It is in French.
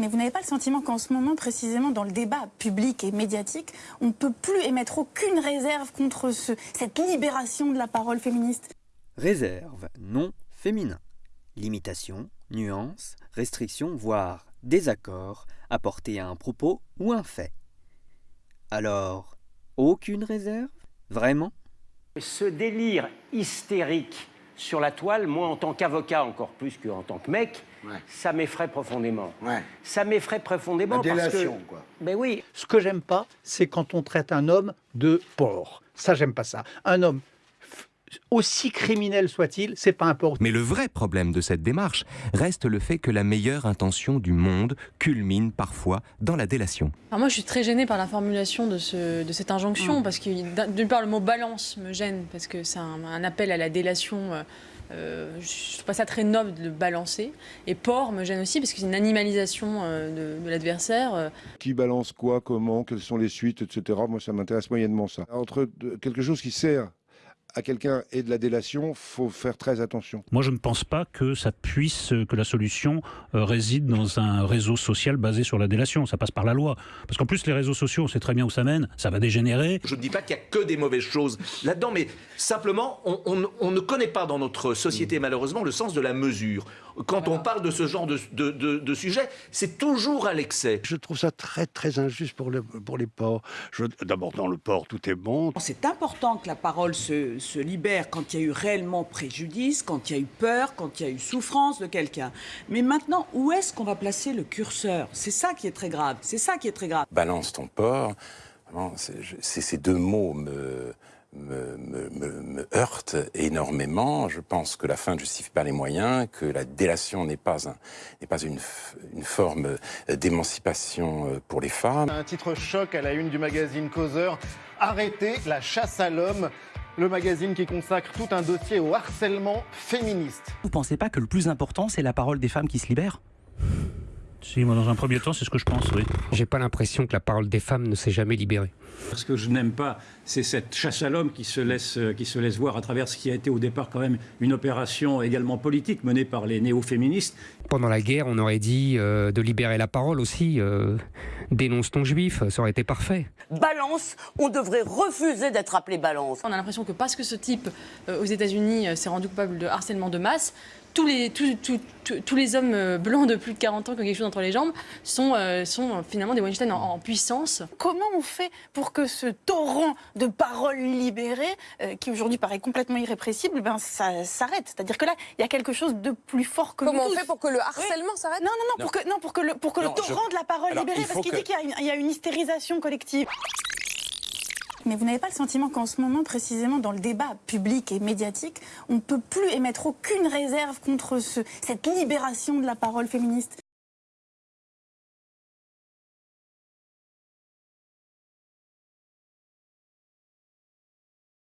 Mais vous n'avez pas le sentiment qu'en ce moment, précisément dans le débat public et médiatique, on ne peut plus émettre aucune réserve contre ce, cette libération de la parole féministe? Réserve, non féminin. Limitation, nuance, restriction, voire désaccord apportés à un propos ou un fait. Alors, aucune réserve? Vraiment? Ce délire hystérique sur la toile, moi en tant qu'avocat encore plus qu'en tant que mec, ça m'effraie profondément. Ça m'effraie profondément La parce que... quoi. Ben oui, Ce que j'aime pas, c'est quand on traite un homme de porc. Ça, j'aime pas ça. Un homme, aussi criminel soit-il, c'est pas porc. Mais le vrai problème de cette démarche reste le fait que la meilleure intention du monde culmine parfois dans la délation. Alors moi, je suis très gênée par la formulation de, ce- de cette injonction, Mm. parce que d'un- d'une part, le mot balance me gêne, parce que c'est un, un appel à la délation. euh, euh, je trouve pas ça très noble de le balancer. Et porc me gêne aussi, parce que c'est une animalisation euh, de, de l'adversaire. euh. Qui balance quoi, comment, quelles sont les suites, etc. Moi, ça m'intéresse moyennement ça. Entre quelque chose qui sert à quelqu'un et de la délation, faut faire très attention. Moi, je ne pense pas que ça puisse, que la solution euh, réside dans un réseau social basé sur la délation. Ça passe par la loi. Parce qu'en plus, les réseaux sociaux, on sait très bien où ça mène. Ça va dégénérer. Je ne dis pas qu'il n'y a que des mauvaises choses là-dedans, mais simplement, on, on- on ne connaît pas dans notre société, malheureusement, le sens de la mesure. Quand on parle de ce genre de, de, de- de sujet, c'est toujours à l'excès. Je trouve ça très très injuste pour, le- pour les porcs. Je- D'abord, dans le porc, tout est bon. C'est important que la parole se, se libère quand il y a eu réellement préjudice, quand il y a eu peur, quand il y a eu souffrance de quelqu'un. Mais maintenant, où est-ce qu'on va placer le curseur? C'est ça qui est très grave. C'est ça qui est très grave. balance ton c'est- ces deux mots me, me, me, me- me heurtent énormément. Je pense que la fin ne justifie pas les moyens, que la délation n'est pas, un- n'est pas une, une forme d'émancipation pour les femmes. Un titre choc à la une du magazine Causeur. Arrêtez la chasse à l'homme. Le magazine qui consacre tout un dossier au harcèlement féministe. Vous pensez pas que le plus important, c'est la parole des femmes qui se libèrent? Si, moi, dans un premier temps, c'est ce que je pense, oui. J'ai pas l'impression que la parole des femmes ne s'est jamais libérée. Ce que je n'aime pas, c'est cette chasse à l'homme qui, se laisse, euh, qui se laisse voir à travers ce qui a été au départ quand même une opération également politique menée par les néo-féministes. Pendant la guerre, on aurait dit euh, de libérer la parole aussi. euh, dénonce ton juif, ça aurait été parfait. Balance, on devrait refuser d'être appelé balance. On a l'impression que parce que ce type, euh, aux États-Unis, euh, s'est rendu coupable de harcèlement de masse, tous les, tous, tous- tous- tous les hommes euh, blancs de plus de 40 ans qui ont quelque chose entre les jambes sont, euh, sont finalement des Weinstein en, en puissance. Comment on fait pour que ce torrent de paroles libérées, euh, qui aujourd'hui paraît complètement irrépressible, ben ça s'arrête? C'est-à-dire que là, il y a quelque chose de plus fort que Comment nous on tous. fait pour que le harcèlement s'arrête? Non, non, non, pour que, non, pour que le, pour que Non, le je- torrent de la parole Alors, libérée, il parce qu'il que- dit qu'il y a une hystérisation collective. Mais vous n'avez pas le sentiment qu'en ce moment, précisément dans le débat public et médiatique, on ne peut plus émettre aucune réserve contre ce, cette libération de la parole féministe?